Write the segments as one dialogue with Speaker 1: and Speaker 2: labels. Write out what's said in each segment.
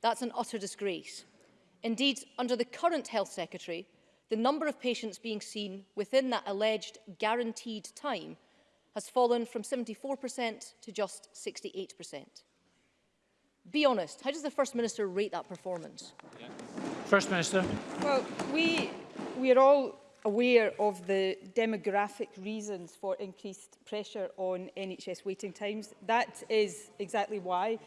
Speaker 1: That's an utter disgrace. Indeed, under the current Health Secretary, the number of patients being seen within that alleged guaranteed time has fallen from 74% to just 68%. Be honest, how does the First Minister rate that performance?
Speaker 2: Yeah. First Minister.
Speaker 3: Well, we, we are all aware of the demographic reasons for increased pressure on NHS waiting times. That is exactly why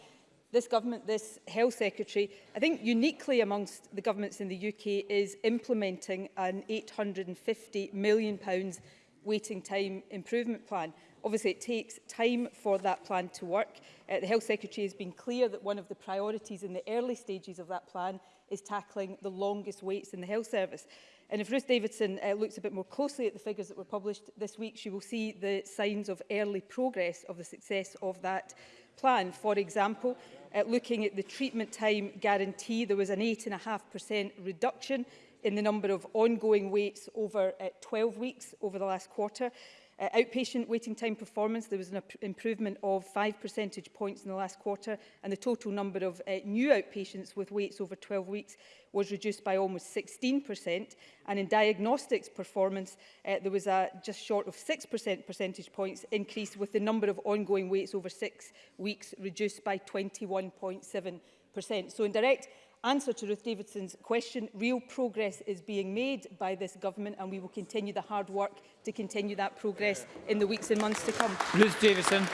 Speaker 3: this government, this health secretary, I think uniquely amongst the governments in the UK is implementing an £850 million pounds waiting time improvement plan. Obviously, it takes time for that plan to work. Uh, the Health Secretary has been clear that one of the priorities in the early stages of that plan is tackling the longest waits in the health service. And if Ruth Davidson uh, looks a bit more closely at the figures that were published this week, she will see the signs of early progress of the success of that plan. For example, uh, looking at the treatment time guarantee, there was an 8.5% reduction in the number of ongoing waits over uh, 12 weeks over the last quarter. Uh, outpatient waiting time performance, there was an improvement of 5 percentage points in the last quarter and the total number of uh, new outpatients with waits over 12 weeks was reduced by almost 16% and in diagnostics performance uh, there was a just short of 6% percentage points increase with the number of ongoing waits over six weeks reduced by 21.7%. So in direct answer to Ruth Davidson's question, real progress is being made by this government and we will continue the hard work to continue that progress in the weeks and months to come.
Speaker 2: Ruth Davison.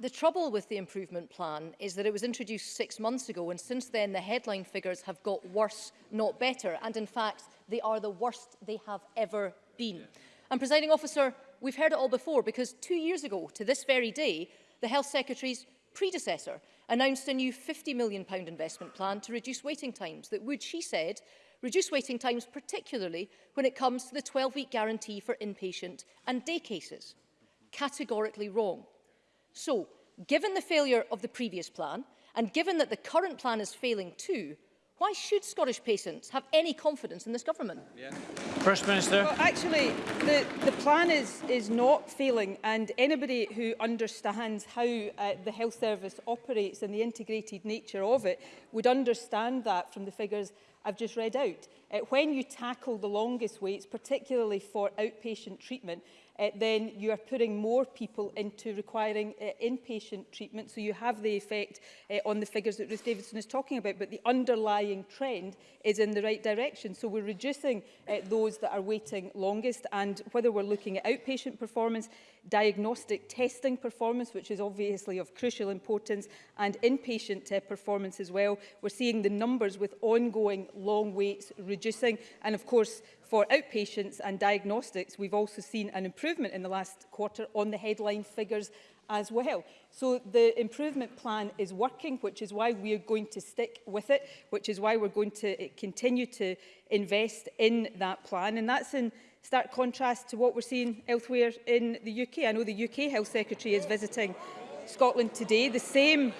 Speaker 1: The trouble with the improvement plan is that it was introduced six months ago and since then the headline figures have got worse, not better. And in fact, they are the worst they have ever been. And presiding officer, we've heard it all before because two years ago to this very day, the health secretary's predecessor announced a new £50 million investment plan to reduce waiting times that would, she said, reduce waiting times particularly when it comes to the 12-week guarantee for inpatient and day cases. Categorically wrong. So, given the failure of the previous plan, and given that the current plan is failing too, Why should Scottish patients have any confidence in this government?
Speaker 2: Yeah. First Minister.
Speaker 3: Well, actually, the, the plan is, is not failing and anybody who understands how uh, the health service operates and the integrated nature of it would understand that from the figures I've just read out. Uh, when you tackle the longest waits, particularly for outpatient treatment, uh, then you are putting more people into requiring uh, inpatient treatment. So you have the effect uh, on the figures that Ruth Davidson is talking about, but the underlying trend is in the right direction. So we're reducing uh, those that are waiting longest. And whether we're looking at outpatient performance, diagnostic testing performance, which is obviously of crucial importance, and inpatient uh, performance as well. We're seeing the numbers with ongoing long waits reducing. And of course, for outpatients and diagnostics, we've also seen an improvement in the last quarter on the headline figures as well. So the improvement plan is working, which is why we're going to stick with it, which is why we're going to uh, continue to invest in that plan. And that's in stark contrast to what we're seeing elsewhere in the UK. I know the UK Health Secretary is visiting Scotland today. The same,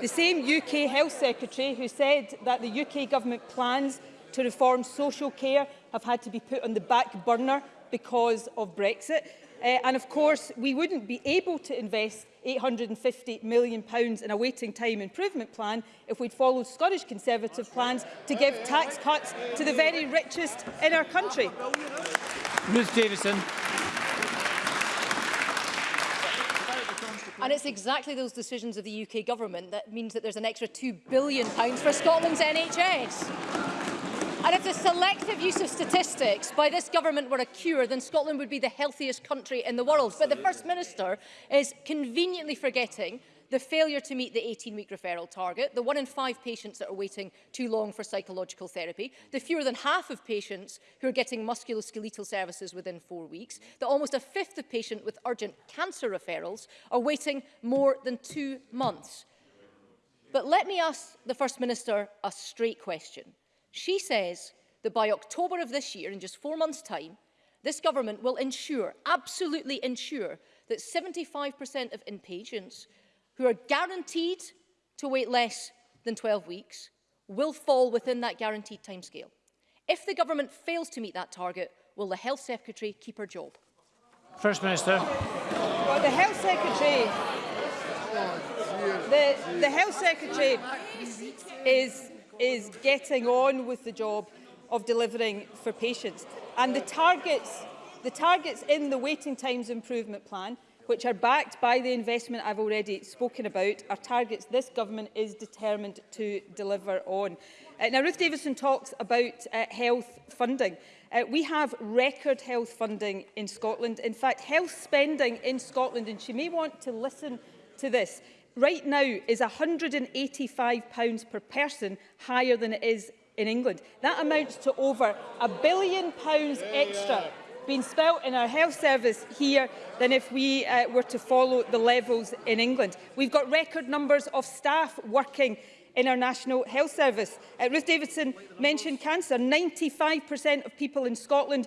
Speaker 3: the same UK Health Secretary who said that the UK government plans to reform social care have had to be put on the back burner because of Brexit. Uh, and of course, we wouldn't be able to invest £850 million in a waiting time improvement plan if we'd followed Scottish Conservative plans to give tax cuts to the very richest in our country.
Speaker 2: Ms Davison.
Speaker 1: And it's exactly those decisions of the UK government that means that there's an extra £2 billion for Scotland's NHS. And if the selective use of statistics by this government were a cure, then Scotland would be the healthiest country in the world. Absolutely. But the First Minister is conveniently forgetting the failure to meet the 18-week referral target, the one in five patients that are waiting too long for psychological therapy, the fewer than half of patients who are getting musculoskeletal services within four weeks, that almost a fifth of patients with urgent cancer referrals are waiting more than two months. But let me ask the First Minister a straight question. She says that by October of this year, in just four months' time, this government will ensure, absolutely ensure, that 75% of inpatients who are guaranteed to wait less than 12 weeks will fall within that guaranteed timescale. If the government fails to meet that target, will the Health Secretary keep her job?
Speaker 2: First Minister.
Speaker 3: Well, the Health Secretary... The, the Health Secretary is is getting on with the job of delivering for patients. And the targets, the targets in the waiting times improvement plan, which are backed by the investment I've already spoken about, are targets this government is determined to deliver on. Uh, now, Ruth Davidson talks about uh, health funding. Uh, we have record health funding in Scotland. In fact, health spending in Scotland, and she may want to listen to this, right now is £185 per person higher than it is in England. That amounts to over a billion pounds extra being spelt in our health service here than if we uh, were to follow the levels in England. We've got record numbers of staff working in our National Health Service. Uh, Ruth Davidson mentioned cancer. 95% of people in Scotland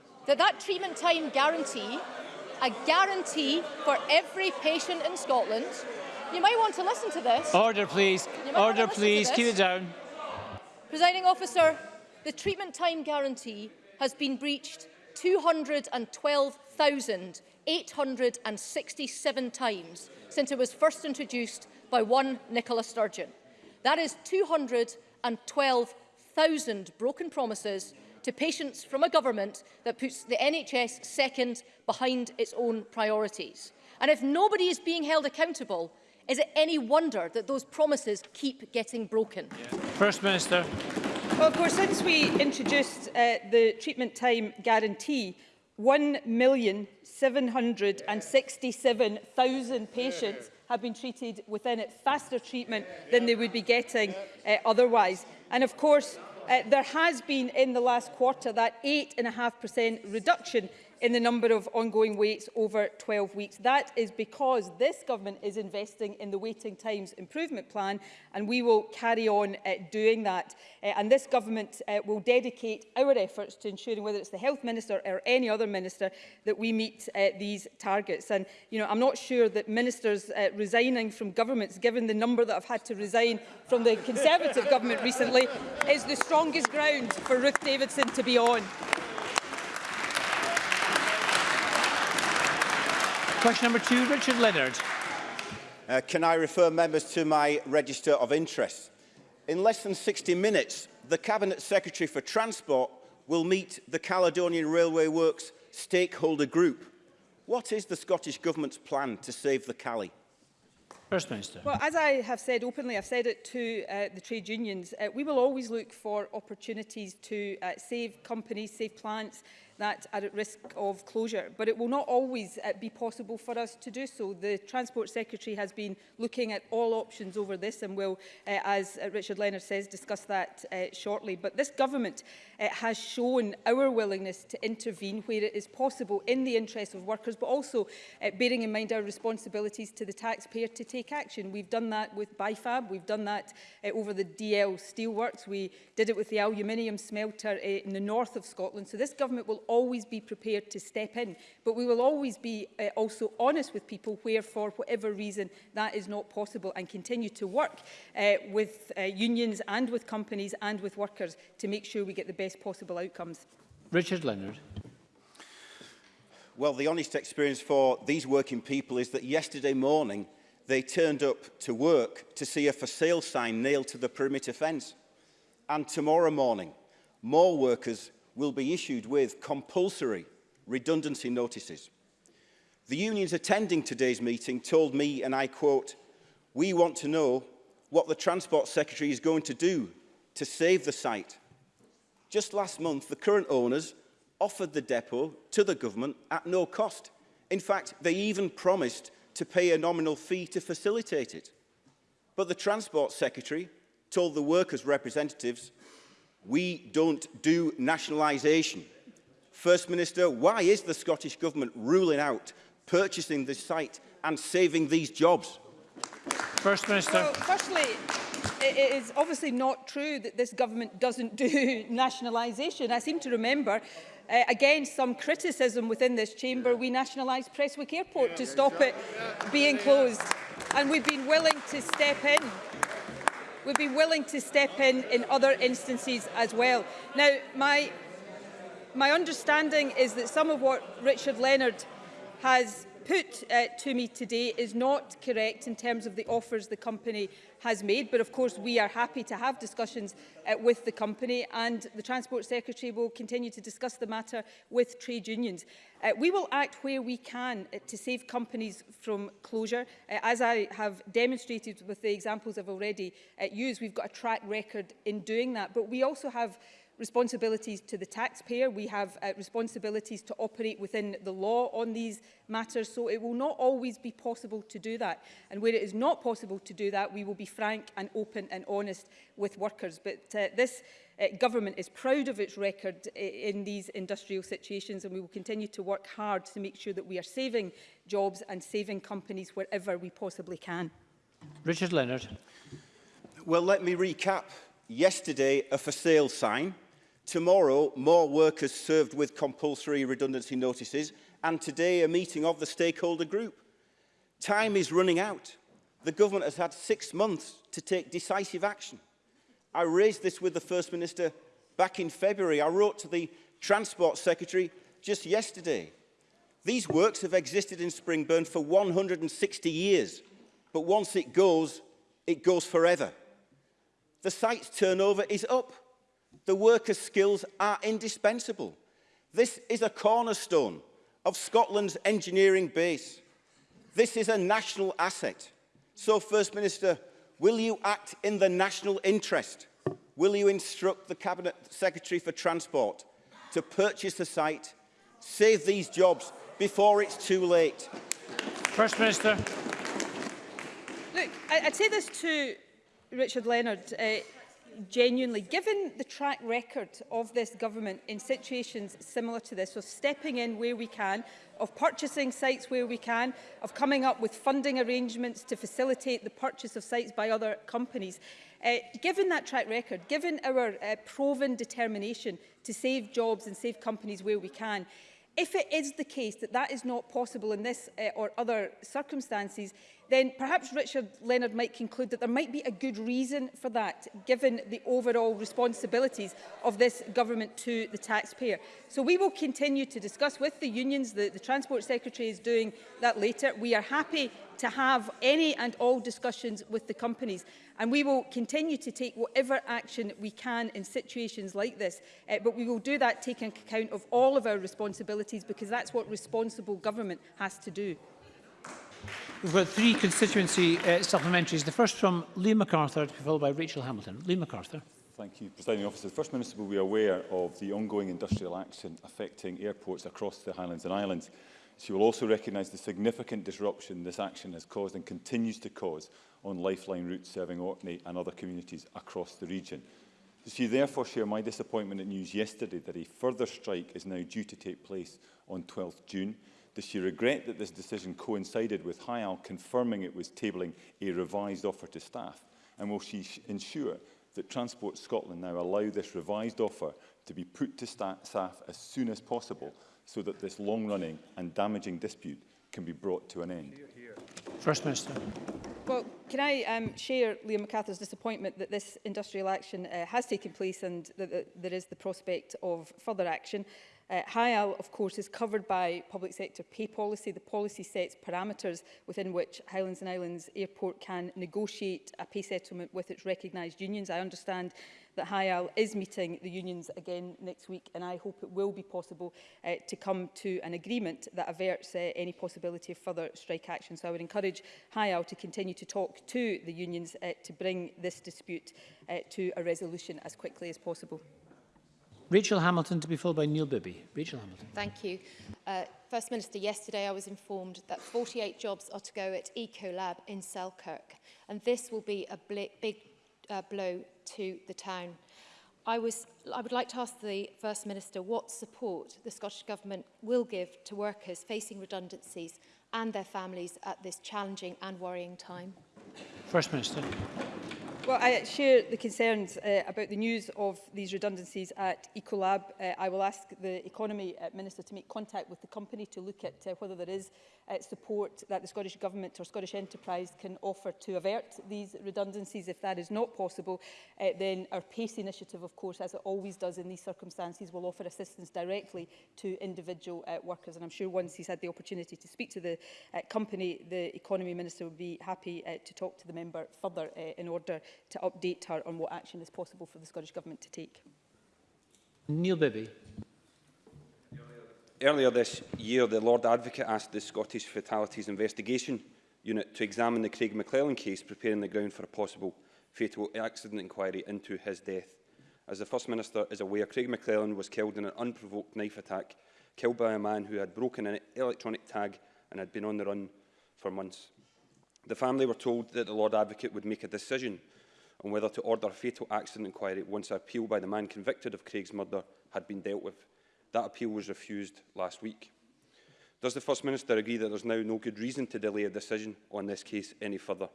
Speaker 1: that that treatment time guarantee, a guarantee for every patient in Scotland, You might want to listen to this.
Speaker 2: Order, please. Order, please. Keep it down.
Speaker 1: Presiding officer, the treatment time guarantee has been breached 212,867 times since it was first introduced by one Nicola Sturgeon. That is 212,000 broken promises to patients from a government that puts the NHS second behind its own priorities. And if nobody is being held accountable, Is it any wonder that those promises keep getting broken?
Speaker 2: Yeah. First Minister.
Speaker 3: Well, of course, since we introduced uh, the treatment time guarantee, 1,767,000 patients have been treated within it, faster treatment than they would be getting uh, otherwise. And of course, uh, there has been in the last quarter that 8.5% reduction in the number of ongoing waits over 12 weeks. That is because this government is investing in the waiting times improvement plan and we will carry on uh, doing that. Uh, and this government uh, will dedicate our efforts to ensuring whether it's the health minister or any other minister that we meet uh, these targets. And you know, I'm not sure that ministers uh, resigning from governments, given the number that I've had to resign from the Conservative government recently, is the strongest ground for Ruth Davidson to be on.
Speaker 2: Question number two, Richard Leonard.
Speaker 4: Uh, can I refer members to my register of interest? In less than 60 minutes, the Cabinet Secretary for Transport will meet the Caledonian Railway Works stakeholder group. What is the Scottish Government's plan to save the Cali?
Speaker 2: First Minister.
Speaker 3: Well, as I have said openly, I've said it to uh, the trade unions, uh, we will always look for opportunities to uh, save companies, save plants, that are at risk of closure. But it will not always uh, be possible for us to do so. The Transport Secretary has been looking at all options over this and will, uh, as uh, Richard Leonard says, discuss that uh, shortly. But this government uh, has shown our willingness to intervene where it is possible in the interests of workers, but also uh, bearing in mind our responsibilities to the taxpayer to take action. We've done that with BIFAB, we've done that uh, over the DL steelworks, we did it with the aluminium smelter uh, in the north of Scotland. So this government will always be prepared to step in. But we will always be uh, also honest with people where, for whatever reason, that is not possible and continue to work uh, with uh, unions and with companies and with workers to make sure we get the best possible outcomes.
Speaker 2: Richard Leonard.
Speaker 4: Well, the honest experience for these working people is that yesterday morning they turned up to work to see a for sale sign nailed to the perimeter fence. And tomorrow morning, more workers will be issued with compulsory redundancy notices. The unions attending today's meeting told me, and I quote, we want to know what the Transport Secretary is going to do to save the site. Just last month, the current owners offered the depot to the government at no cost. In fact, they even promised to pay a nominal fee to facilitate it. But the Transport Secretary told the workers' representatives We don't do nationalisation. First Minister, why is the Scottish Government ruling out purchasing this site and saving these jobs?
Speaker 2: First Minister.
Speaker 3: Well, firstly, it is obviously not true that this government doesn't do nationalisation. I seem to remember uh, again some criticism within this chamber yeah. we nationalised Presswick Airport yeah, to stop yeah. it yeah. being yeah. closed and we've been willing to step in we'd be willing to step in in other instances as well. Now, my, my understanding is that some of what Richard Leonard has put uh, to me today is not correct in terms of the offers the company has made. But of course, we are happy to have discussions uh, with the company and the Transport Secretary will continue to discuss the matter with trade unions. Uh, we will act where we can uh, to save companies from closure. Uh, as I have demonstrated with the examples I've already uh, used, we've got a track record in doing that. But we also have responsibilities to the taxpayer. We have uh, responsibilities to operate within the law on these matters, so it will not always be possible to do that. And where it is not possible to do that, we will be frank and open and honest with workers. But uh, this uh, government is proud of its record in these industrial situations and we will continue to work hard to make sure that we are saving jobs and saving companies wherever we possibly can.
Speaker 2: Richard Leonard.
Speaker 4: Well, let me recap. Yesterday, a for sale sign Tomorrow, more workers served with compulsory redundancy notices and today a meeting of the stakeholder group. Time is running out. The government has had six months to take decisive action. I raised this with the First Minister back in February. I wrote to the Transport Secretary just yesterday. These works have existed in Springburn for 160 years, but once it goes, it goes forever. The site's turnover is up the worker's skills are indispensable. This is a cornerstone of Scotland's engineering base. This is a national asset. So, First Minister, will you act in the national interest? Will you instruct the Cabinet Secretary for Transport to purchase the site, save these jobs before it's too late?
Speaker 2: First Minister.
Speaker 3: Look, I, I'd say this to Richard Leonard. Uh, genuinely, given the track record of this government in situations similar to this, of stepping in where we can, of purchasing sites where we can, of coming up with funding arrangements to facilitate the purchase of sites by other companies, Uh, given that track record, given our uh, proven determination to save jobs and save companies where we can, if it is the case that that is not possible in this uh, or other circumstances, then perhaps Richard Leonard might conclude that there might be a good reason for that, given the overall responsibilities of this government to the taxpayer. So we will continue to discuss with the unions, the, the Transport Secretary is doing that later. We are happy to have any and all discussions with the companies. And we will continue to take whatever action we can in situations like this. Uh, but we will do that taking account of all of our responsibilities because that's what responsible government has to do.
Speaker 2: We've got three constituency uh, supplementaries. The first from Lee MacArthur, followed by Rachel Hamilton. Lee MacArthur.
Speaker 5: Thank you, Presiding Officer. The First Minister will be aware of the ongoing industrial action affecting airports across the Highlands and Islands. She will also recognise the significant disruption this action has caused and continues to cause on lifeline routes serving Orkney and other communities across the region. She therefore share my disappointment at news yesterday that a further strike is now due to take place on 12 th June. Does she regret that this decision coincided with HIAL confirming it was tabling a revised offer to staff? And will she ensure that Transport Scotland now allow this revised offer to be put to staff as soon as possible so that this long-running and damaging dispute can be brought to an end?
Speaker 2: First Minister.
Speaker 3: Well, can I um, share Liam MacArthur's disappointment that this industrial action uh, has taken place and that, that there is the prospect of further action? Uh, HIAL, of course, is covered by public sector pay policy. The policy sets parameters within which Highlands and Islands Airport can negotiate a pay settlement with its recognised unions. I understand that HIAL is meeting the unions again next week and I hope it will be possible uh, to come to an agreement that averts uh, any possibility of further strike action. So I would encourage HIAL to continue to talk to the unions uh, to bring this dispute uh, to a resolution as quickly as possible.
Speaker 2: Rachel Hamilton to be followed by Neil Bibby. Rachel Hamilton.
Speaker 6: Thank you. Uh, First Minister, yesterday I was informed that 48 jobs are to go at Ecolab in Selkirk, and this will be a big uh, blow to the town. I, was, I would like to ask the First Minister what support the Scottish Government will give to workers facing redundancies and their families at this challenging and worrying time.
Speaker 2: First Minister.
Speaker 3: Well, I share the concerns uh, about the news of these redundancies at Ecolab. Uh, I will ask the Economy uh, Minister to make contact with the company to look at uh, whether there is uh, support that the Scottish Government or Scottish Enterprise can offer to avert these redundancies. If that is not possible, uh, then our PACE initiative, of course, as it always does in these circumstances, will offer assistance directly to individual uh, workers. And I'm sure once he's had the opportunity to speak to the uh, company, the Economy Minister will be happy uh, to talk to the member further uh, in order to update her on what action is possible for the Scottish Government to take.
Speaker 2: Neil Bibby.
Speaker 7: Earlier this year, the Lord Advocate asked the Scottish Fatalities Investigation Unit to examine the Craig McClellan case, preparing the ground for a possible fatal accident inquiry into his death. As the First Minister is aware, Craig McClellan was killed in an unprovoked knife attack, killed by a man who had broken an electronic tag and had been on the run for months. The family were told that the Lord Advocate would make a decision on whether to order a fatal accident inquiry once an appeal by the man convicted of Craig's murder had been dealt with. That appeal was refused last week. Does the First Minister agree that there's now no good reason to delay a decision on this case any further?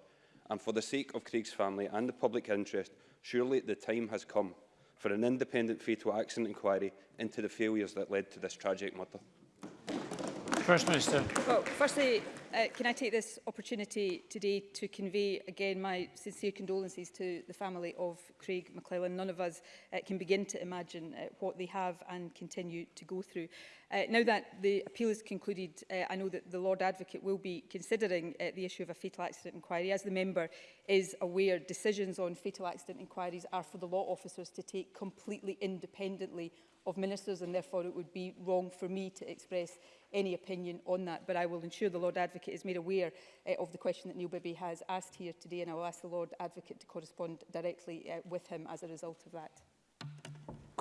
Speaker 7: And for the sake of Craig's family and the public interest, surely the time has come for an independent fatal accident inquiry into the failures that led to this tragic murder.
Speaker 2: First Minister.
Speaker 3: Well, firstly, uh, can I take this opportunity today to convey again my sincere condolences to the family of Craig McClellan. None of us uh, can begin to imagine uh, what they have and continue to go through. Uh, now that the appeal is concluded, uh, I know that the Lord Advocate will be considering uh, the issue of a fatal accident inquiry. As the member is aware, decisions on fatal accident inquiries are for the law officers to take completely independently of ministers and therefore it would be wrong for me to express any opinion on that. But I will ensure the Lord Advocate is made aware uh, of the question that Neil Bibby has asked here today and I will ask the Lord Advocate to correspond directly uh, with him as a result of that.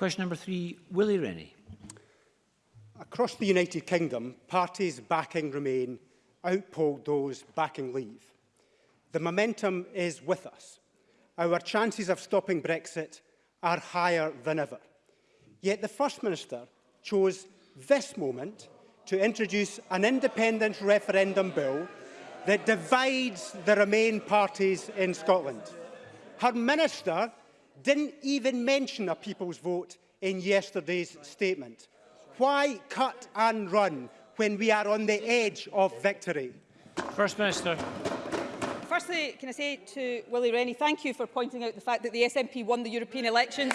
Speaker 2: Question number three, Willie Rennie.
Speaker 8: Across the United Kingdom, parties backing Remain outpolled those backing Leave. The momentum is with us. Our chances of stopping Brexit are higher than ever. Yet the First Minister chose this moment to introduce an independent referendum bill that divides the Remain parties in Scotland. Her minister didn't even mention a people's vote in yesterday's statement. Why cut and run when we are on the edge of victory?
Speaker 2: First Minister.
Speaker 3: Firstly, can I say to Willie Rennie, thank you for pointing out the fact that the SNP won the European elections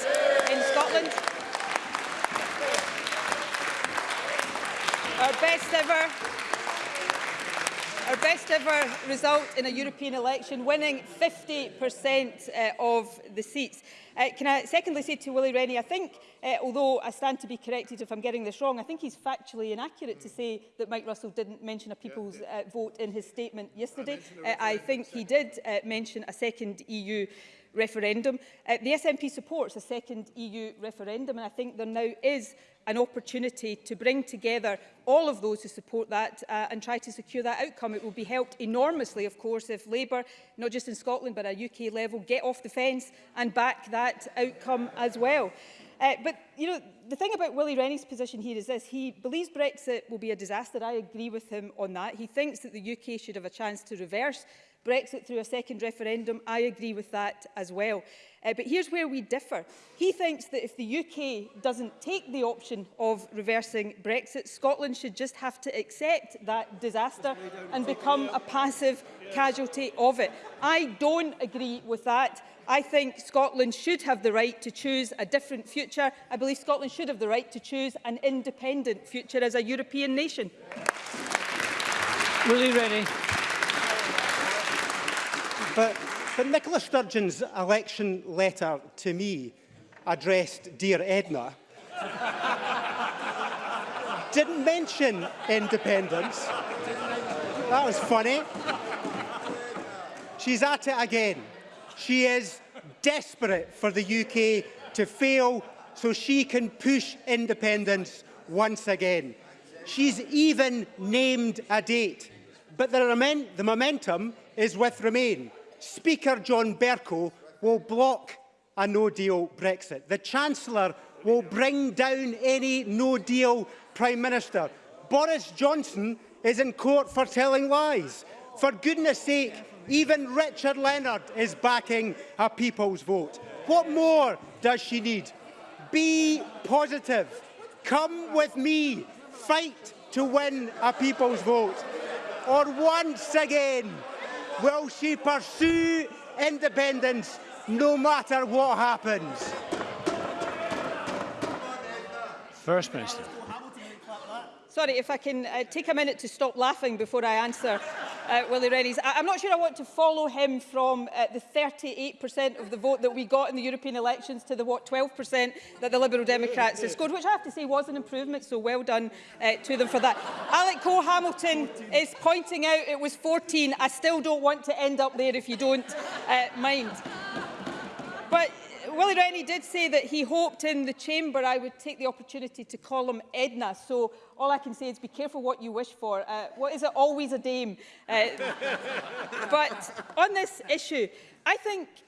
Speaker 3: in Scotland. Our best ever our best ever result in a European election, winning 50% uh, eh, of the seats. Uh, can I secondly say to Willie Rennie, I think, uh, although I stand to be corrected if I'm getting this wrong, I think he's factually inaccurate mm. to say that Mike Russell didn't mention a people's yeah, Uh, vote in his statement yesterday. I, uh, I think he did uh, mention a second EU referendum. Uh, the SNP supports a second EU referendum, and I think there now is an opportunity to bring together all of those who support that uh, and try to secure that outcome. It will be helped enormously, of course, if Labour, not just in Scotland but at UK level, get off the fence and back that outcome as well. Uh, but, you know, the thing about Willie Rennie's position here is this. He believes Brexit will be a disaster. I agree with him on that. He thinks that the UK should have a chance to reverse Brexit through a second referendum. I agree with that as well. Uh, but here's where we differ. He thinks that if the UK doesn't take the option of reversing Brexit, Scotland should just have to accept that disaster and become a passive casualty of it. I don't agree with that. I think Scotland should have the right to choose a different future. I believe Scotland should have the right to choose an independent future as a European nation.
Speaker 2: Willie Rennie.
Speaker 8: But But Nicola Sturgeon's election letter to me addressed Dear Edna, didn't mention independence. That was funny. She's at it again. She is desperate for the UK to fail so she can push independence once again. She's even named a date, but the, the momentum is with Remain. Speaker John Berko will block a no-deal Brexit. The Chancellor will bring down any no-deal Prime Minister. Boris Johnson is in court for telling lies. For goodness sake, even Richard Leonard is backing a people's vote. What more does she need? Be positive. Come with me. Fight to win a people's vote. Or once again, will she pursue independence no matter what happens?
Speaker 2: First Minister.
Speaker 3: Sorry, if I can uh, take a minute to stop laughing before I answer uh, Willie Rennies. I I'm not sure I want to follow him from uh, the 38% of the vote that we got in the European elections to the what 12% that the Liberal Democrats have scored, which I have to say was an improvement, so well done uh, to them for that. Alec Cole-Hamilton is pointing out it was 14. I still don't want to end up there if you don't uh, mind. But Willie Rennie did say that he hoped in the chamber I would take the opportunity to call him Edna. So all I can say is be careful what you wish for. Uh, what is it? Always a dame. Uh, but on this issue, I think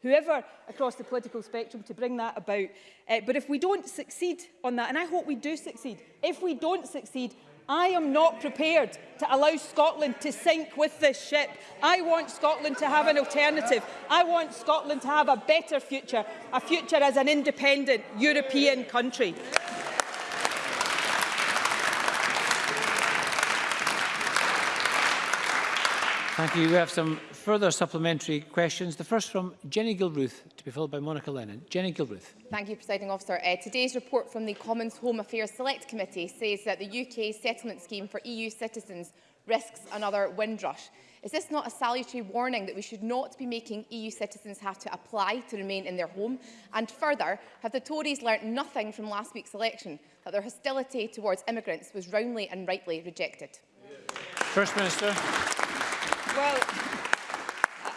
Speaker 3: whoever across the political spectrum to bring that about. Uh, but if we don't succeed on that, and I hope we do succeed, if we don't succeed, I am not prepared to allow Scotland to sink with this ship. I want Scotland to have an alternative. I want Scotland to have a better future, a future as an independent European country.
Speaker 2: Thank you. We have some further supplementary questions. The first from Jenny Gilruth, to be followed by Monica Lennon. Jenny Gilruth.
Speaker 9: Thank you, Presiding Officer. Uh, today's report from the Commons Home Affairs Select Committee says that the UK settlement scheme for EU citizens risks another windrush. Is this not a salutary warning that we should not be making EU citizens have to apply to remain in their home? And further, have the Tories learnt nothing from last week's election, that their hostility towards immigrants was roundly and rightly rejected?
Speaker 2: First Minister.
Speaker 3: Well,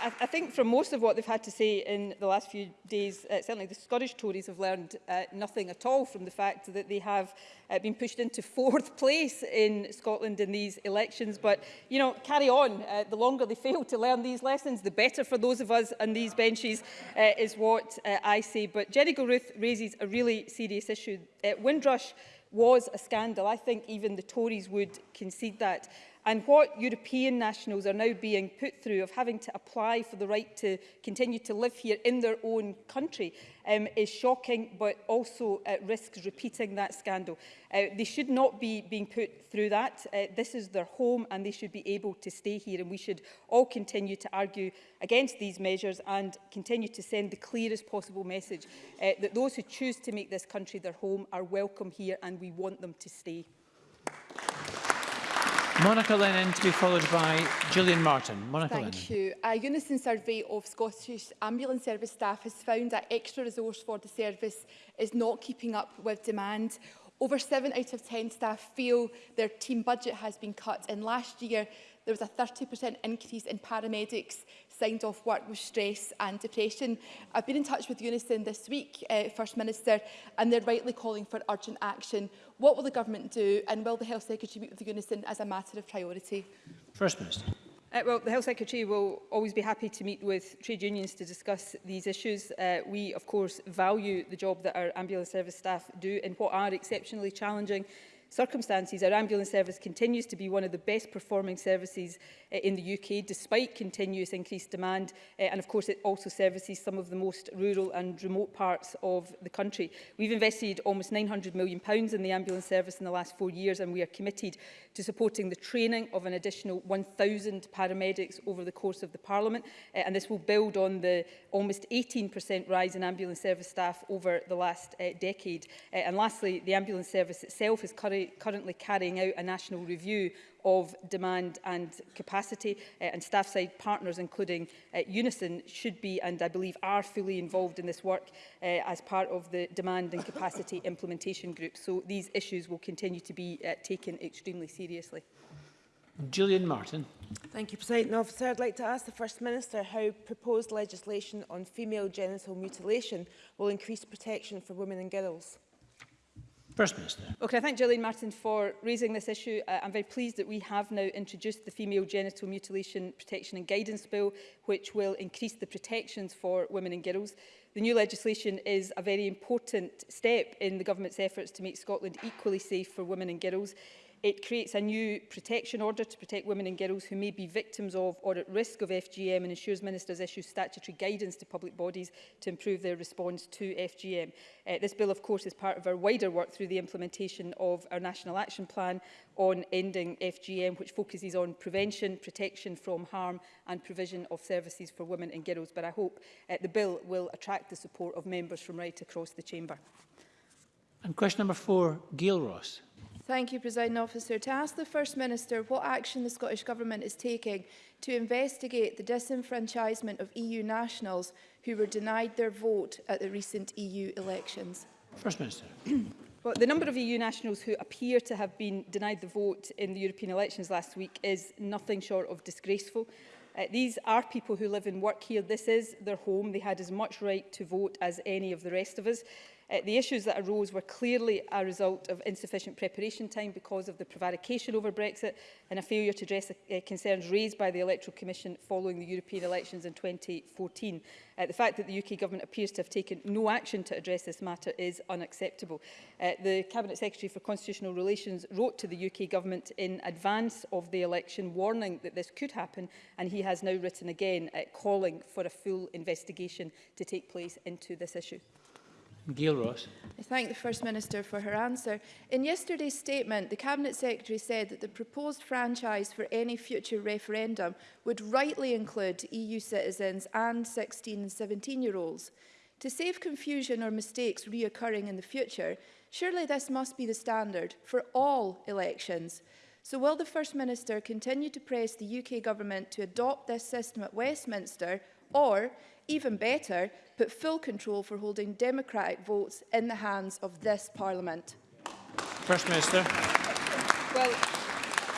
Speaker 3: I, I think from most of what they've had to say in the last few days, uh, certainly the Scottish Tories have learned uh, nothing at all from the fact that they have uh, been pushed into fourth place in Scotland in these elections. But, you know, carry on. Uh, the longer they fail to learn these lessons, the better for those of us on these benches uh, is what uh, I say. But Jenny Gilruth raises a really serious issue. Uh, Windrush was a scandal. I think even the Tories would concede that and what European nationals are now being put through of having to apply for the right to continue to live here in their own country um, is shocking but also at risk repeating that scandal. Uh, they should not be being put through that. Uh, this is their home and they should be able to stay here and we should all continue to argue against these measures and continue to send the clearest possible message uh, that those who choose to make this country their home are welcome here and we want them to stay.
Speaker 2: Monica Lennon to be followed by Gillian Martin. Monica
Speaker 10: Thank
Speaker 2: Lennon.
Speaker 10: you. A unison survey of Scottish ambulance service staff has found that extra resource for the service is not keeping up with demand. Over 7 out of 10 staff feel their team budget has been cut and last year there was a 30% increase in paramedics signed off work with stress and depression. I've been in touch with Unison this week, uh, First Minister, and they're rightly calling for urgent action. What will the government do and will the Health Secretary meet with Unison as a matter of priority?
Speaker 2: First Minister.
Speaker 3: Uh, well, the Health Secretary will always be happy to meet with trade unions to discuss these issues. Uh, we, of course, value the job that our ambulance service staff do in what are exceptionally challenging circumstances, our ambulance service continues to be one of the best performing services uh, in the UK, despite continuous increased demand. Uh, and of course, it also services some of the most rural and remote parts of the country. We've invested almost £900 million pounds in the ambulance service in the last four years, and we are committed to supporting the training of an additional 1,000 paramedics over the course of the Parliament. Uh, and this will build on the almost 18% rise in ambulance service staff over the last uh, decade. Uh, and lastly, the ambulance service itself is currently currently carrying out a national review of demand and capacity uh, and staff side partners including uh, Unison should be and I believe are fully involved in this work uh, as part of the demand and capacity implementation group so these issues will continue to be uh, taken extremely seriously.
Speaker 2: Julian Martin.
Speaker 11: Thank you, President Officer. I'd like to ask the First Minister how proposed legislation on female genital mutilation will increase protection for women and girls.
Speaker 2: First Minister.
Speaker 3: Well, can I thank Gillian Martin for raising this issue. Uh, I'm very pleased that we have now introduced the Female Genital Mutilation Protection and Guidance Bill, which will increase the protections for women and girls. The new legislation is a very important step in the government's efforts to make Scotland equally safe for women and girls. It creates a new protection order to protect women and girls who may be victims of or at risk of FGM and ensures ministers issue statutory guidance to public bodies to improve their response to FGM. Uh, this bill, of course, is part of our wider work through the implementation of our National Action Plan on Ending FGM, which focuses on prevention, protection from harm and provision of services for women and girls. But I hope uh, the bill will attract the support of members from right across the chamber.
Speaker 2: And question number four, Gail Ross.
Speaker 6: Thank you, President Officer. To ask the First Minister what action the Scottish Government is taking to investigate the disenfranchisement of EU nationals who were denied their vote at the recent EU elections.
Speaker 2: First Minister.
Speaker 3: Well, the number of EU nationals who appear to have been denied the vote in the European elections last week is nothing short of disgraceful. Uh, these are people who live and work here. This is their home. They had as much right to vote as any of the rest of us. Uh, the issues that arose were clearly a result of insufficient preparation time because of the prevarication over Brexit and a failure to address the uh, concerns raised by the Electoral Commission following the European elections in 2014. Uh, the fact that the UK Government appears to have taken no action to address this matter is unacceptable. Uh, the Cabinet Secretary for Constitutional Relations wrote to the UK Government in advance of the election warning that this could happen and he has now written again uh, calling for a full investigation to take place into this issue.
Speaker 2: Gail
Speaker 6: I thank the First Minister for her answer. In yesterday's statement, the Cabinet Secretary said that the proposed franchise for any future referendum would rightly include EU citizens and 16 and 17-year-olds. To save confusion or mistakes reoccurring in the future, surely this must be the standard for all elections. So will the First Minister continue to press the UK Government to adopt this system at Westminster or even better, put full control for holding democratic votes in the hands of this Parliament.
Speaker 2: First Minister.
Speaker 3: Well,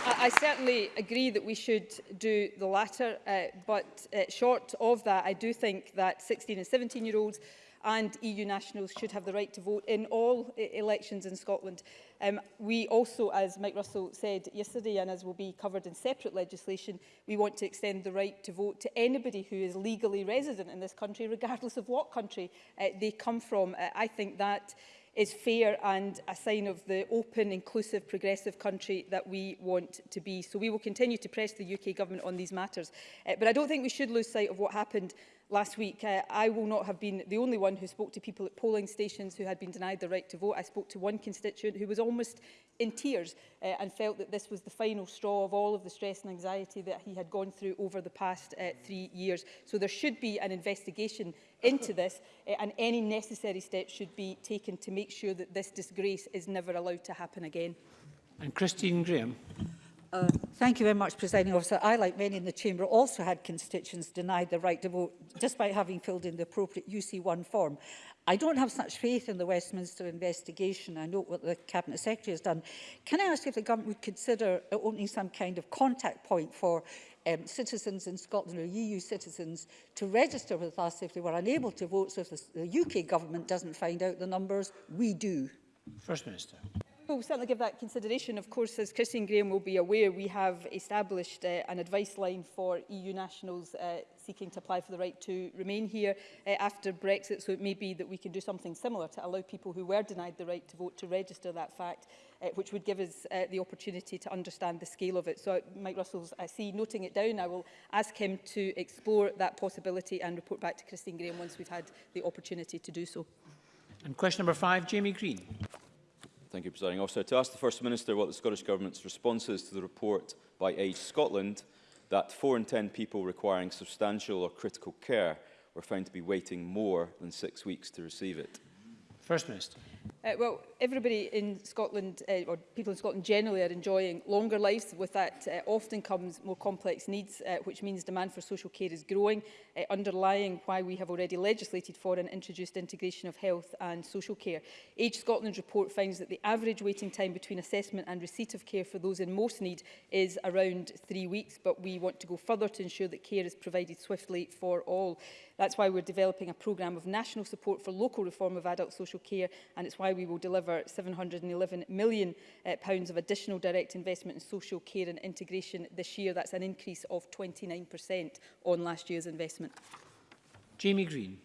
Speaker 3: I certainly agree that we should do the latter, uh, but uh, short of that, I do think that 16 and 17 year olds and EU nationals should have the right to vote in all e-, elections in Scotland. Um, we also, as Mike Russell said yesterday, and as will be covered in separate legislation, we want to extend the right to vote to anybody who is legally resident in this country, regardless of what country uh, they come from. Uh, I think that is fair and a sign of the open, inclusive, progressive country that we want to be. So we will continue to press the UK government on these matters. Uh, but I don't think we should lose sight of what happened last week, uh, I will not have been the only one who spoke to people at polling stations who had been denied the right to vote. I spoke to one constituent who was almost in tears uh, and felt that this was the final straw of all of the stress and anxiety that he had gone through over the past uh, three years. So there should be an investigation into this uh, and any necessary steps should be taken to make sure that this disgrace is never allowed to happen again.
Speaker 2: And Christine Graham.
Speaker 12: Uh, thank you very much, Presiding Officer. I, like many in the Chamber, also had constituents denied the right to vote despite having filled in the appropriate UC1 form. I don't have such faith in the Westminster investigation. I note what the Cabinet Secretary has done. Can I ask if the government would consider opening some kind of contact point for um, citizens in Scotland or EU citizens to register with us if they were unable to vote, so if the, the UK government doesn't find out the numbers, we do.
Speaker 2: First Minister
Speaker 3: we'll certainly give that consideration. Of course, as Christine Graham will be aware, we have established uh, an advice line for EU nationals uh, seeking to apply for the right to remain here uh, after Brexit, so it may be that we can do something similar to allow people who were denied the right to vote to register that fact, uh, which would give us uh, the opportunity to understand the scale of it. So Mike Russell's, I see, noting it down, I will ask him to explore that possibility and report back to Christine Graham once we've had the opportunity to do so.
Speaker 2: And question number five, Jamie Green.
Speaker 13: Thank you, Presiding Officer. To ask the First Minister what the Scottish Government's response is to the report by Age Scotland that 4 in 10 people requiring substantial or critical care were found to be waiting more than six weeks to receive it.
Speaker 2: First Minister.
Speaker 3: Uh, well, everybody in Scotland, uh, or people in Scotland generally, are enjoying longer lives. With that uh, often comes more complex needs, uh, which means demand for social care is growing, uh, underlying why we have already legislated for and introduced integration of health and social care. Age Scotland report finds that the average waiting time between assessment and receipt of care for those in most need is around three weeks, but we want to go further to ensure that care is provided swiftly for all. That's why we're developing a programme of national support for local reform of adult social care, and it's why why we will deliver £711 million uh, pounds of additional direct investment in social care and integration this year. That's an increase of 29% on last year's investment.
Speaker 2: Jamie Green.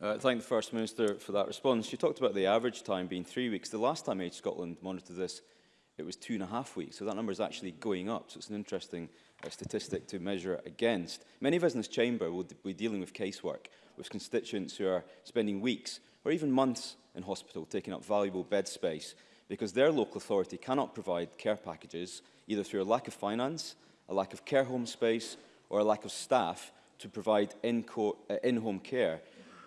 Speaker 13: Uh, thank the First Minister for that response. You talked about the average time being three weeks. The last time Age Scotland monitored this, it was two and a half weeks. So that number is actually going up. So it's an interesting uh, statistic to measure against. Many of us in this chamber will be dealing with casework, with constituents who are spending weeks or even months in hospital, taking up valuable bed space, because their local authority cannot provide care packages, either through a lack of finance, a lack of care home space, or a lack of staff to provide uh, in-home uh, in care.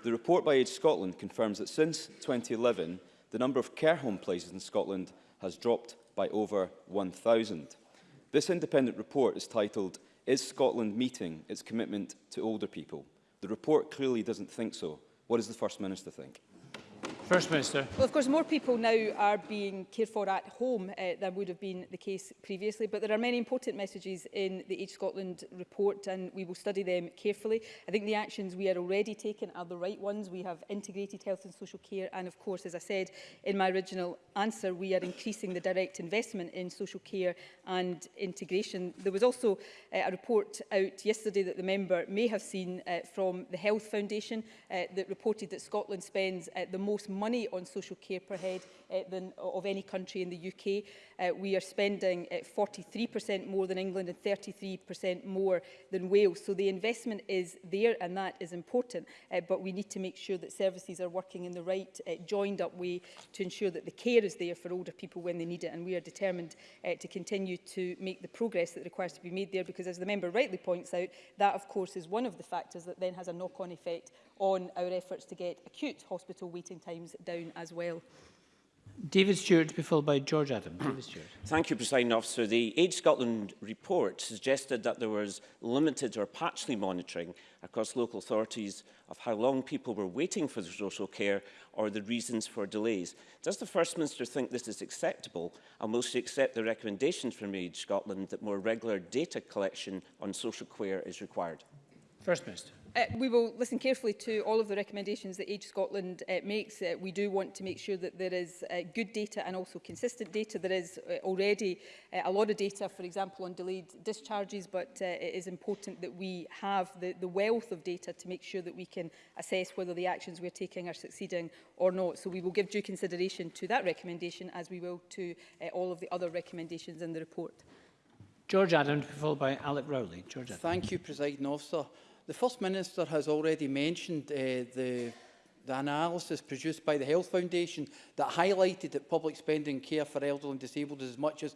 Speaker 13: The report by Age Scotland confirms that since 2011, the number of care home places in Scotland has dropped by over 1,000. This independent report is titled, Is Scotland Meeting Its Commitment to Older People? The report clearly doesn't think so. What does the First Minister think?
Speaker 2: First Minister.
Speaker 3: Well, of course, more people now are being cared for at home uh, than would have been the case previously, but there are many important messages in the Age Scotland report and we will study them carefully. I think the actions we are already taking are the right ones. We have integrated health and social care and, of course, as I said in my original answer, we are increasing the direct investment in social care and integration. There was also uh, a report out yesterday that the member may have seen uh, from the Health Foundation uh, that reported that Scotland spends uh, the most money on social care per head uh, than of any country in the UK. Uh, eh, we are spending at eh, 43% more than England and 33% more than Wales. So the investment is there and that is important. but we need to make sure that services are working in the right joined up way to ensure that the care is there for older people when they need it. And we are determined to continue to make the progress that requires to be made there because as the member rightly points out, that of course is one of the factors that then has a knock-on effect on our efforts to get acute hospital waiting times down as well.
Speaker 2: David Stewart to be followed by George Adam. David Stewart.
Speaker 14: Thank you, President Officer. The Age Scotland report suggested that there was limited or patchy monitoring across local authorities of how long people were waiting for social care or the reasons for delays. Does the First Minister think this is acceptable and will she accept the recommendations from Age Scotland that more regular data collection on social care is required?
Speaker 2: First Minister.
Speaker 3: Uh, we will listen carefully to all of the recommendations that Age Scotland uh, makes. Uh, we do want to make sure that there is uh, good data and also consistent data. There is uh, already uh, a lot of data, for example, on delayed discharges, but uh, it is important that we have the, the wealth of data to make sure that we can assess whether the actions we're taking are succeeding or not. So we will give due consideration to that recommendation as we will to uh, all of the other recommendations in the report.
Speaker 2: George Adam, followed by Alec Rowley. George Adams.
Speaker 15: Thank you, President Officer. the First Minister has already mentioned uh, the, the analysis produced by the Health Foundation that highlighted that public spending care for elderly and disabled is as much as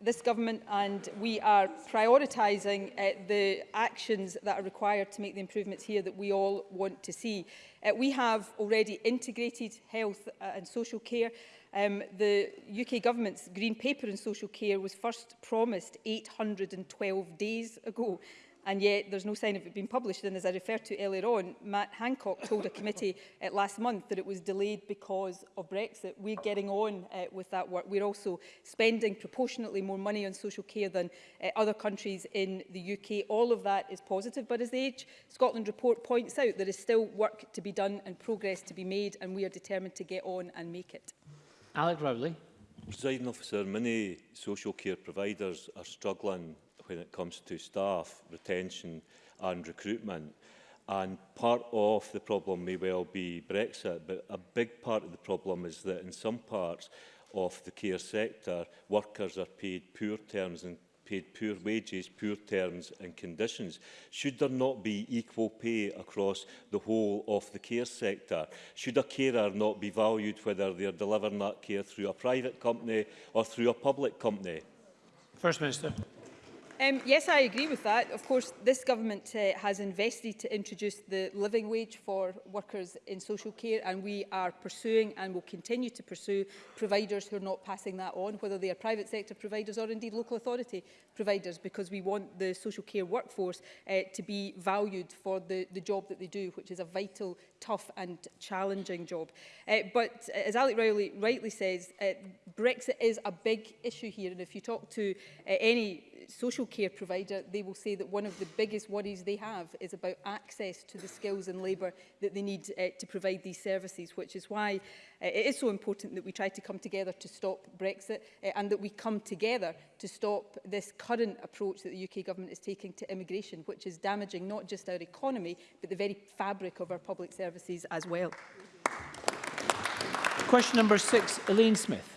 Speaker 15: this
Speaker 3: government and we are prioritising uh, the actions that are required to make the improvements here that we all want to see. Uh, we have already integrated health uh, and social care. Um, the UK government's green paper on social care was first promised 812 days ago and yet there's no sign of it being published. And as I referred to earlier on, Matt Hancock told a committee uh, last month that it was delayed because of Brexit. We're getting on uh, with that work. We're also spending proportionately more money on social care than uh, other countries in the UK. All of that is positive, but as the Age Scotland report points out, there is still work to be done and progress to be made, and we are determined to get on and make it.
Speaker 2: Alec Rowley.
Speaker 16: Presiding officer, many social care providers are struggling when it comes to staff retention and recruitment. And part of the problem may well be Brexit, but a big part of the problem is that in some parts of the care sector, workers are paid poor terms and paid poor wages, poor terms and conditions? Should there not be equal pay across the whole of the care sector? Should a carer not be valued whether they're are delivering that care through a private company or through a public company?
Speaker 2: First Minister.
Speaker 3: Um, yes, I agree with that. Of course, this government uh, has invested to introduce the living wage for workers in social care, and we are pursuing and will continue to pursue providers who are not passing that on, whether they are private sector providers or indeed local authority providers, because we want the social care workforce uh, to be valued for the, the job that they do, which is a vital, tough and challenging job. Uh, but uh, as Alec Rowley rightly says, uh, Brexit is a big issue here, and if you talk to uh, any social care provider, they will say that one of the biggest worries they have is about access to the skills and labour that they need uh, to provide these services, which is why uh, it is so important that we try to come together to stop Brexit uh, and that we come together to stop this current approach that the UK government is taking to immigration, which is damaging not just our economy, but the very fabric of our public services as well.
Speaker 2: Question number six, Elaine Smith.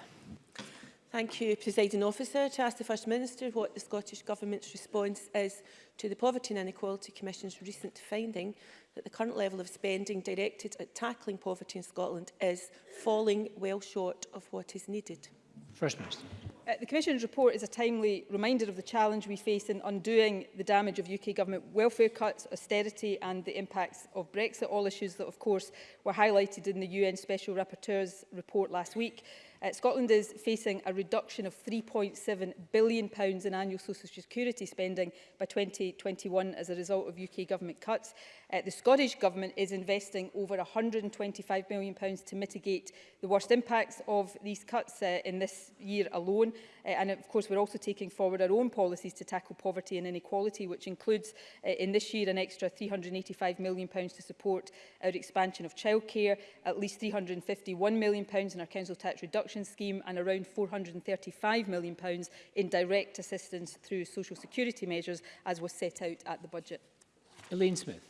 Speaker 17: Thank you, Presiding Officer. To ask the First Minister what the Scottish Government's response is to the Poverty and Inequality Commission's recent finding that the current level of spending directed at tackling poverty in Scotland is falling well short of what is needed.
Speaker 2: First Minister.
Speaker 3: Uh, the Commission's report is a timely reminder of the challenge we face in undoing the damage of UK government welfare cuts, austerity and the impacts of Brexit, all issues that of course were highlighted in the UN Special Rapporteur's report last week. Uh, Scotland is facing a reduction of £3.7 billion pounds in annual social security spending by 2021 as a result of UK government cuts. Uh, the Scottish Government is investing over £125 million pounds to mitigate the worst impacts of these cuts uh, in this year alone. Uh, and of course, we're also taking forward our own policies to tackle poverty and inequality, which includes uh, in this year an extra £385 million to support our expansion of childcare, at least £351 million in our council tax reduction scheme and around £435 million in direct assistance through social security measures, as was set out at the budget.
Speaker 2: Elaine Smith.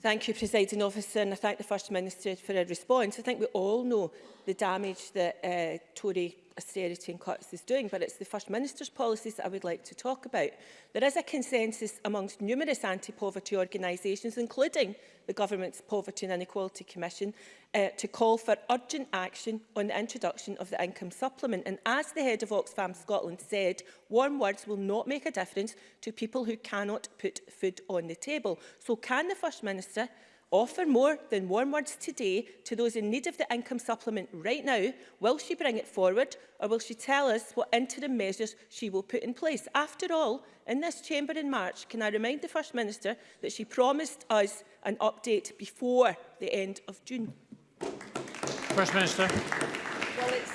Speaker 17: Thank you, Presiding Officer, and I thank the First Minister for her response. I think we all know the damage that uh, Tory austerity and cuts is doing, but it's the First Minister's policies that I would like to talk about. There is a consensus amongst numerous anti-poverty organisations, including the Government's Poverty and Inequality Commission, uh, to call for urgent action on the introduction of the income supplement. And as the head of Oxfam Scotland said, warm words will not make a difference to people who cannot put food on the table. So can the First Minister offer more than warm words today to those in need of the income supplement right now? Will she bring it forward or will she tell us what interim measures she will put in place? After all, in this chamber in March, can I remind the First Minister that she promised us an update before the end of June?
Speaker 2: First Minister.
Speaker 3: Well, it's,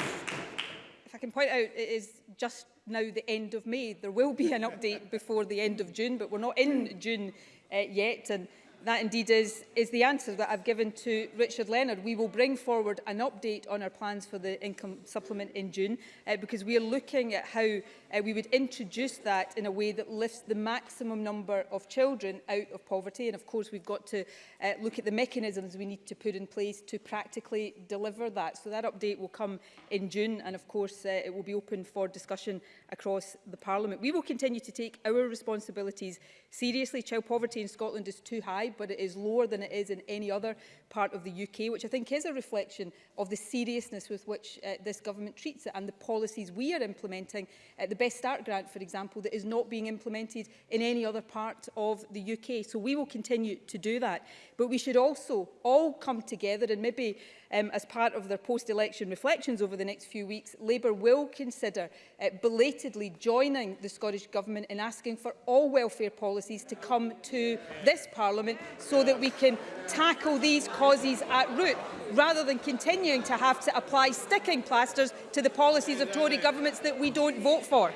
Speaker 3: if I can point out, it is just now the end of May. There will be an update before the end of June, but we're not in June uh, yet. And that indeed is, is the answer that I've given to Richard Leonard. We will bring forward an update on our plans for the income supplement in June uh, because we are looking at how uh, we would introduce that in a way that lifts the maximum number of children out of poverty. And of course, we've got to uh, look at the mechanisms we need to put in place to practically deliver that. So that update will come in June. And of course, uh, it will be open for discussion across the Parliament. We will continue to take our responsibilities seriously. Child poverty in Scotland is too high high, but it is lower than it is in any other part of the UK, which I think is a reflection of the seriousness with which uh, this government treats it and the policies we are implementing. Uh, the Best Start grant, for example, that is not being implemented in any other part of the UK. So we will continue to do that. But we should also all come together and maybe um, as part of their post-election reflections over the next few weeks, Labour will consider uh, belatedly joining the Scottish Government in asking for all welfare policies to come to this Parliament so that we can tackle these causes at root rather than continuing to have to apply sticking plasters to the policies of Tory governments that we don't vote for.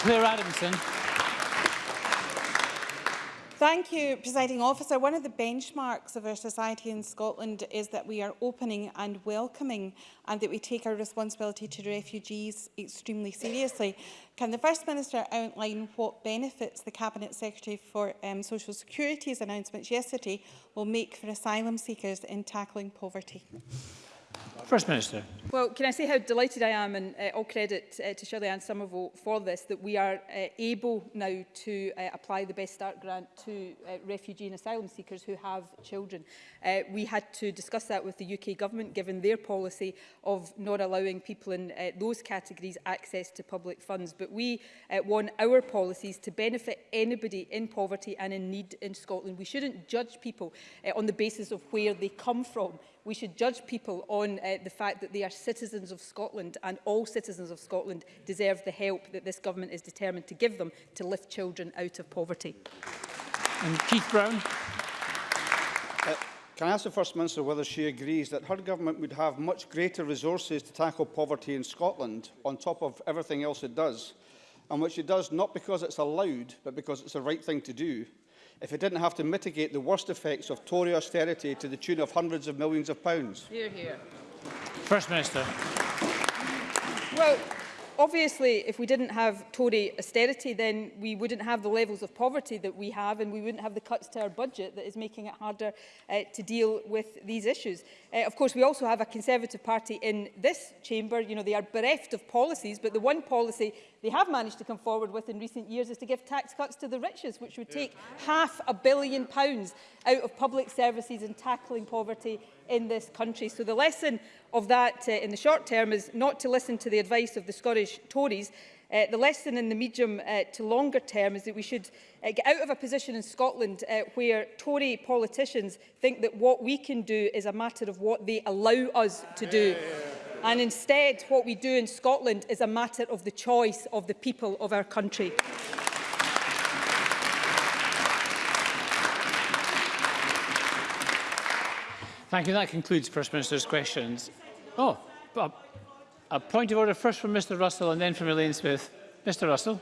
Speaker 2: Claire Adamson.
Speaker 18: Thank you, Presiding Officer. One of the benchmarks of our society in Scotland is that we are opening and welcoming and that we take our responsibility to refugees extremely seriously. Can the First Minister outline what benefits the Cabinet Secretary for um, Social Security's announcements yesterday will make for asylum seekers in tackling poverty?
Speaker 2: First Minister.
Speaker 3: Well, can I say how delighted I am, and uh, all credit uh, to Shirley Ann Somerville for this, that we are uh, able now to uh, apply the Best Start grant to uh, refugee and asylum seekers who have children. Uh, we had to discuss that with the UK government, given their policy of not allowing people in uh, those categories access to public funds. But we uh, want our policies to benefit anybody in poverty and in need in Scotland. We shouldn't judge people uh, on the basis of where they come from we should judge people on uh, the fact that they are citizens of Scotland and all citizens of Scotland deserve the help that this government is determined to give them to lift children out of poverty.
Speaker 2: And Keith Brown.
Speaker 19: Uh, can I ask the First Minister whether she agrees that her government would have much greater resources to tackle poverty in Scotland on top of everything else it does, and which it does not because it's allowed, but because it's the right thing to do, if it didn't have to mitigate the worst effects of Tory austerity to the tune of hundreds of millions of pounds?
Speaker 3: Here, here.
Speaker 2: First Minister.
Speaker 3: Well, obviously, if we didn't have Tory austerity, then we wouldn't have the levels of poverty that we have and we wouldn't have the cuts to our budget that is making it harder uh, to deal with these issues. Uh, of course, we also have a Conservative Party in this chamber. You know, they are bereft of policies, but the one policy they have managed to come forward with in recent years is to give tax cuts to the richest, which would take yeah. half a billion pounds out of public services and tackling poverty in this country. So the lesson of that uh, in the short term is not to listen to the advice of the Scottish Tories. Uh, the lesson in the medium uh, to longer term is that we should uh, get out of a position in Scotland uh, where Tory politicians think that what we can do is a matter of what they allow us to do. Yeah, yeah, yeah. And instead, what we do in Scotland is a matter of the choice of the people of our country.
Speaker 2: Thank you. That concludes First Minister's questions. Oh, a, a point of order first from Mr Russell and then from Elaine Smith. Mr Russell.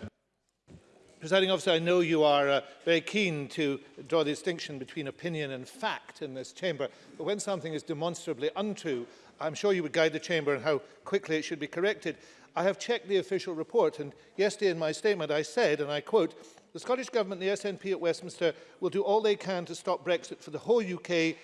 Speaker 20: Presiding officer, I know you are uh, very keen to draw the distinction between opinion and fact in this chamber, but when something is demonstrably untrue, I'm sure you would guide the Chamber on how quickly it should be corrected. I have checked the official report and yesterday in my statement I said, and I quote, the Scottish Government and the SNP at Westminster will do all they can to stop Brexit for the whole UK.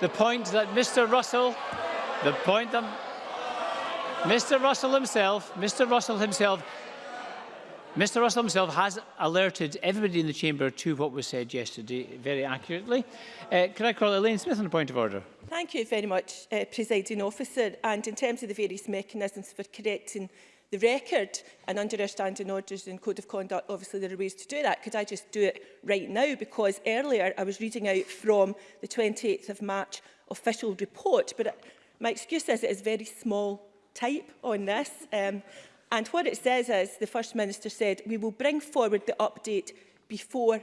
Speaker 20: the
Speaker 2: point that Mr Russell, the point that Mr Russell himself, Mr Russell himself, Mr Russell himself has alerted everybody in the chamber to what was said yesterday very accurately. Uh, can I call Elaine Smith on a point of order?
Speaker 17: Thank you very much, uh, Presiding Officer. And in terms of the various mechanisms for correcting the record and under our standing orders and code of conduct, obviously there are ways to do that. Could I just do it right now? Because earlier I was reading out from the 28th of March official report, but it, my excuse is it is very small type on this. Um, and what it says is, the First Minister said, we will bring forward the update before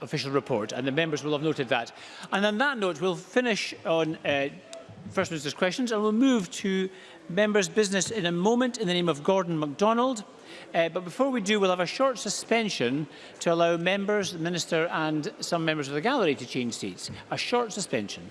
Speaker 2: official report, and the members will have noted that. And on that note, we'll finish on uh, First Minister's questions, and we'll move to members' business in a moment in the name of Gordon MacDonald. Uh, but before we do, we'll have a short suspension to allow members, the Minister and some members of the gallery to change seats. A short suspension.